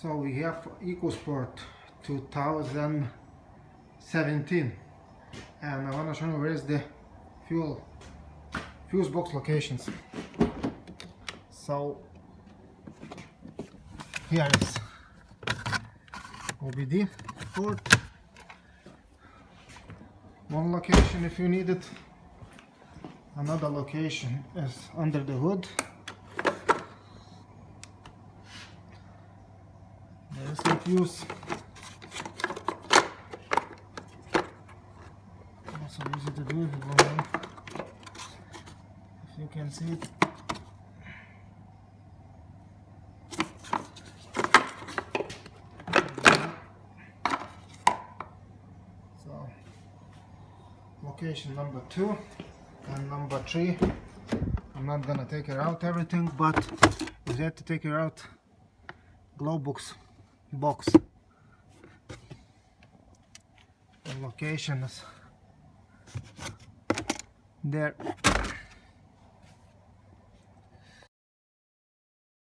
So we have EcoSport 2017 and I want to show you where is the fuel fuse box locations. So here is OBD port. One location if you need it. Another location is under the hood there's the fuse also easy to do if you on if you can see it. So location number two and number three. I'm not gonna take it out everything but you have to take it out glow box box. The location there